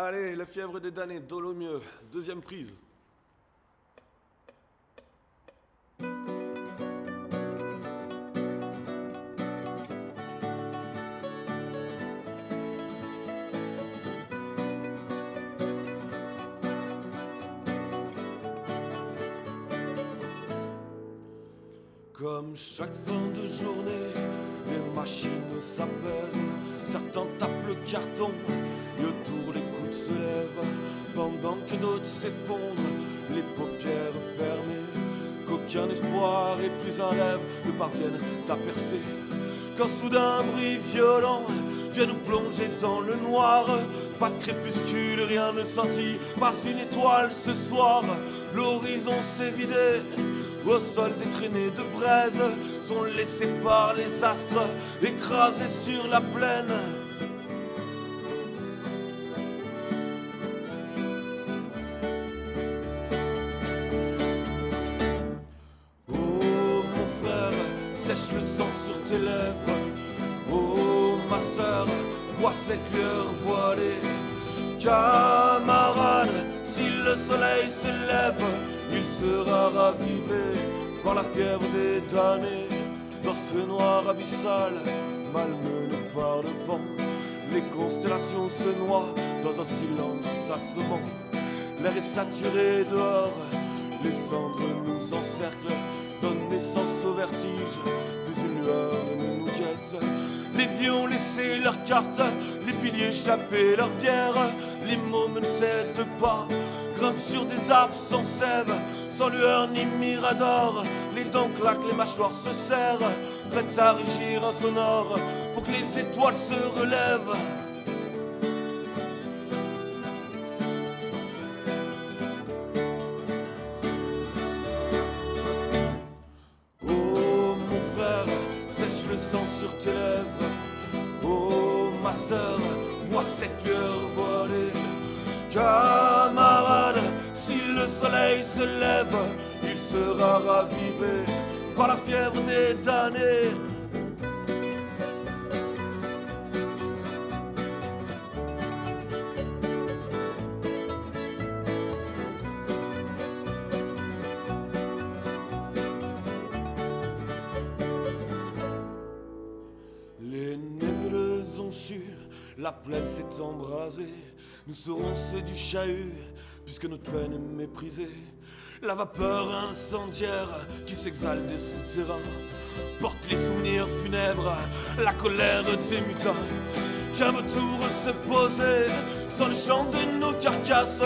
Allez, la fièvre des damnés, mieux. deuxième prise. Comme chaque fin de journée, les machines s'apaisent, certains tapent le carton et autour les coudes se lèvent, pendant que d'autres s'effondrent, les paupières fermées, qu'aucun espoir et plus un rêve ne parviennent à percer. Quand soudain un bruit violent vient nous plonger dans le noir, pas de crépuscule, rien ne sentit, pas une étoile ce soir, l'horizon s'est vidé. Au sol des traînées de braise sont laissés par les astres écrasés sur la plaine. Tes lèvres. Oh ma sœur, vois cette lueur voilée. Camarade, si le soleil se lève, il sera ravivé par la fièvre des damnés. Dans ce noir abyssal, malmené par le vent, les constellations se noient dans un silence assommant. L'air est saturé dehors, les cendres nous encerclent donne naissance au vertige, plus une lueur ne nous guette. Les vieux ont laissé leurs cartes, les piliers échappé leur bière, les mômes ne cèdent pas, grimpent sur des arbres sans sève, sans lueur ni mirador, les dents claquent, les mâchoires se serrent, prêtes à régir un sonore, pour que les étoiles se relèvent. Sur tes lèvres. Oh ma sœur, vois cette lueur voilée. Camarade, si le soleil se lève, il sera ravivé par la fièvre des damnés. La plaine s'est embrasée. Nous serons ceux du chahut, puisque notre peine est méprisée. La vapeur incendiaire qui s'exhale des souterrains porte les souvenirs funèbres, la colère des mutins. Qu'un vautour se poser sans le chant de nos carcasses.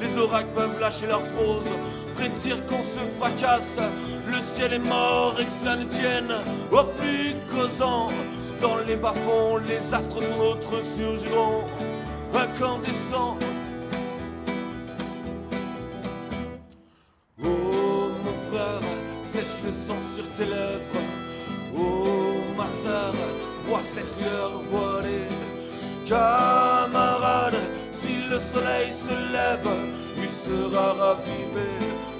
Les oracles peuvent lâcher leur prose, prédire qu'on se fracasse. Le ciel est mort et que tienne au plus causant. Dans les bas-fonds, les astres sont notre surgiront, incandescents. Oh mon frère, sèche le sang sur tes lèvres. Oh ma sœur, vois cette lueur voilée. Camarade, si le soleil se lève, il sera ravivé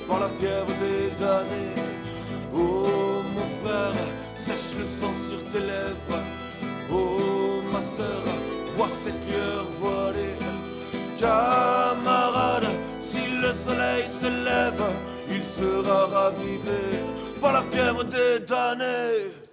par la fièvre des damnés. Oh mon frère, sèche le sang sur tes lèvres. Sœur, vois cette lueur voilée. Camarade, si le soleil se lève, il sera ravivé par la fièvre des damnés.